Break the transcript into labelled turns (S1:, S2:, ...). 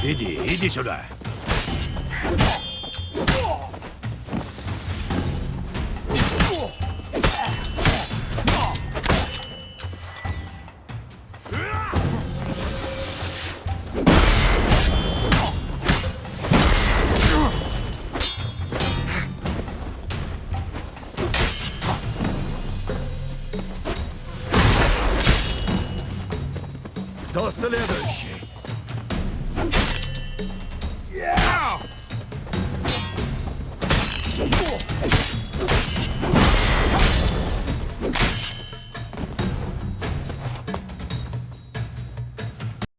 S1: Иди, иди сюда. Кто следующий?